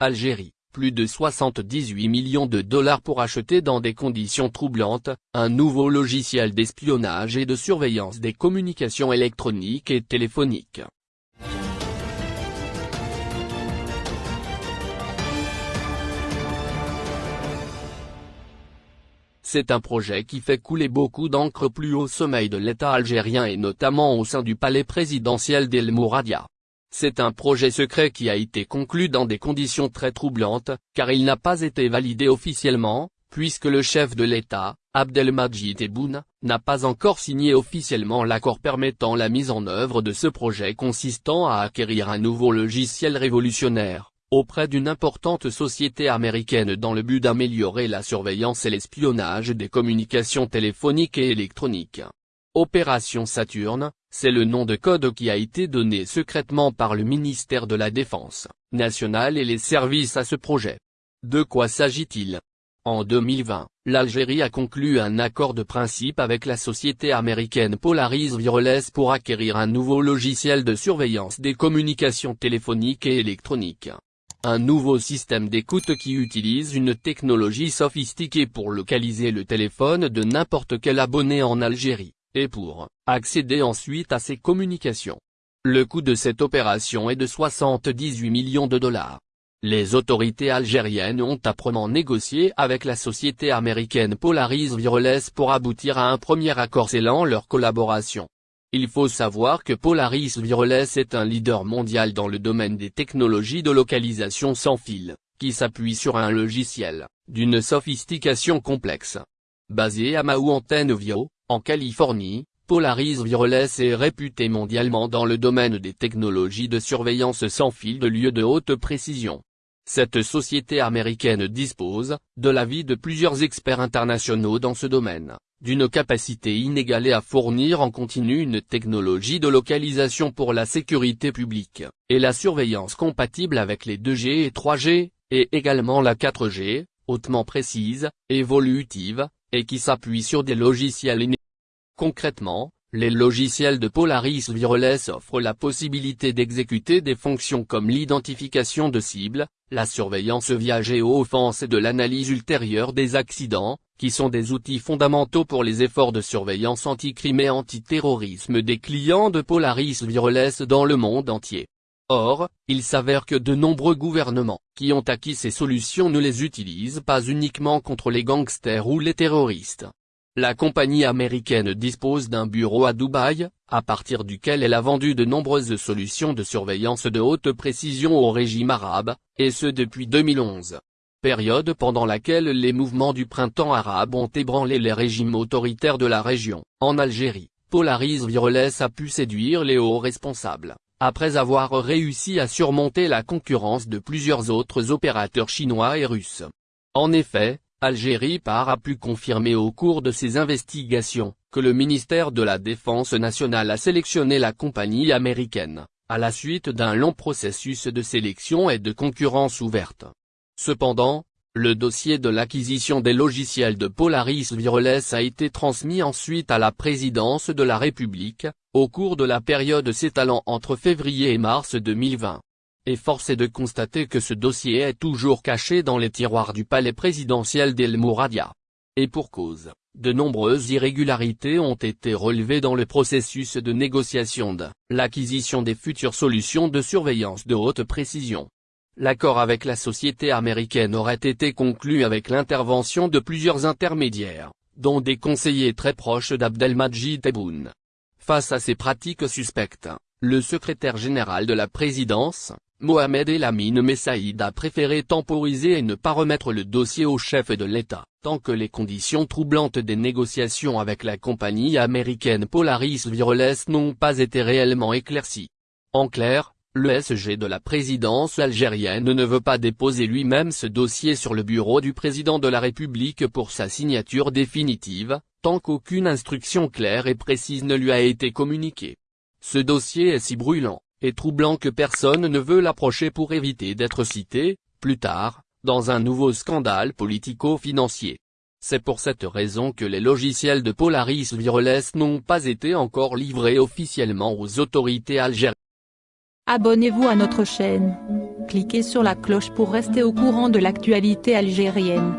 Algérie, plus de 78 millions de dollars pour acheter dans des conditions troublantes, un nouveau logiciel d'espionnage et de surveillance des communications électroniques et téléphoniques. C'est un projet qui fait couler beaucoup d'encre plus au sommeil de l'État algérien et notamment au sein du palais présidentiel d'El Mouradia. C'est un projet secret qui a été conclu dans des conditions très troublantes, car il n'a pas été validé officiellement, puisque le chef de l'État, Abdelmajid Tebboune, n'a pas encore signé officiellement l'accord permettant la mise en œuvre de ce projet consistant à acquérir un nouveau logiciel révolutionnaire auprès d'une importante société américaine dans le but d'améliorer la surveillance et l'espionnage des communications téléphoniques et électroniques. Opération Saturne, c'est le nom de code qui a été donné secrètement par le ministère de la Défense nationale et les services à ce projet. De quoi s'agit-il? En 2020, l'Algérie a conclu un accord de principe avec la société américaine Polaris Wireless pour acquérir un nouveau logiciel de surveillance des communications téléphoniques et électroniques. Un nouveau système d'écoute qui utilise une technologie sophistiquée pour localiser le téléphone de n'importe quel abonné en Algérie, et pour accéder ensuite à ses communications. Le coût de cette opération est de 78 millions de dollars. Les autorités algériennes ont âprement négocié avec la société américaine Polaris Wireless pour aboutir à un premier accord scellant leur collaboration. Il faut savoir que Polaris Wireless est un leader mondial dans le domaine des technologies de localisation sans fil, qui s'appuie sur un logiciel, d'une sophistication complexe. Basé à Mountain View, en Californie, Polaris Wireless est réputé mondialement dans le domaine des technologies de surveillance sans fil de lieux de haute précision. Cette société américaine dispose, de l'avis de plusieurs experts internationaux dans ce domaine, d'une capacité inégalée à fournir en continu une technologie de localisation pour la sécurité publique, et la surveillance compatible avec les 2G et 3G, et également la 4G, hautement précise, évolutive, et qui s'appuie sur des logiciels inédits. Concrètement, les logiciels de Polaris Wireless offrent la possibilité d'exécuter des fonctions comme l'identification de cibles, la surveillance via géo-offense et de l'analyse ultérieure des accidents, qui sont des outils fondamentaux pour les efforts de surveillance anti-crime et anti-terrorisme des clients de Polaris Wireless dans le monde entier. Or, il s'avère que de nombreux gouvernements, qui ont acquis ces solutions ne les utilisent pas uniquement contre les gangsters ou les terroristes. La compagnie américaine dispose d'un bureau à Dubaï, à partir duquel elle a vendu de nombreuses solutions de surveillance de haute précision au régime arabe, et ce depuis 2011 période pendant laquelle les mouvements du printemps arabe ont ébranlé les régimes autoritaires de la région. En Algérie, Polaris Wireless a pu séduire les hauts responsables, après avoir réussi à surmonter la concurrence de plusieurs autres opérateurs chinois et russes. En effet, Algérie Par a pu confirmer au cours de ses investigations, que le ministère de la Défense nationale a sélectionné la compagnie américaine, à la suite d'un long processus de sélection et de concurrence ouverte. Cependant, le dossier de l'acquisition des logiciels de Polaris Wireless a été transmis ensuite à la présidence de la République, au cours de la période s'étalant entre février et mars 2020. Et force est de constater que ce dossier est toujours caché dans les tiroirs du palais présidentiel d'El Mouradia. Et pour cause, de nombreuses irrégularités ont été relevées dans le processus de négociation de l'acquisition des futures solutions de surveillance de haute précision. L'accord avec la société américaine aurait été conclu avec l'intervention de plusieurs intermédiaires, dont des conseillers très proches d'Abdelmajid Tebboune. Face à ces pratiques suspectes, le secrétaire général de la présidence, Mohamed Elamine Messaïd a préféré temporiser et ne pas remettre le dossier au chef de l'État, tant que les conditions troublantes des négociations avec la compagnie américaine Polaris Wireless n'ont pas été réellement éclaircies. En clair, le SG de la présidence algérienne ne veut pas déposer lui-même ce dossier sur le bureau du président de la République pour sa signature définitive, tant qu'aucune instruction claire et précise ne lui a été communiquée. Ce dossier est si brûlant, et troublant que personne ne veut l'approcher pour éviter d'être cité, plus tard, dans un nouveau scandale politico-financier. C'est pour cette raison que les logiciels de Polaris Wireless n'ont pas été encore livrés officiellement aux autorités algériennes. Abonnez-vous à notre chaîne. cliquez sur la cloche pour rester au courant de l'actualité algérienne.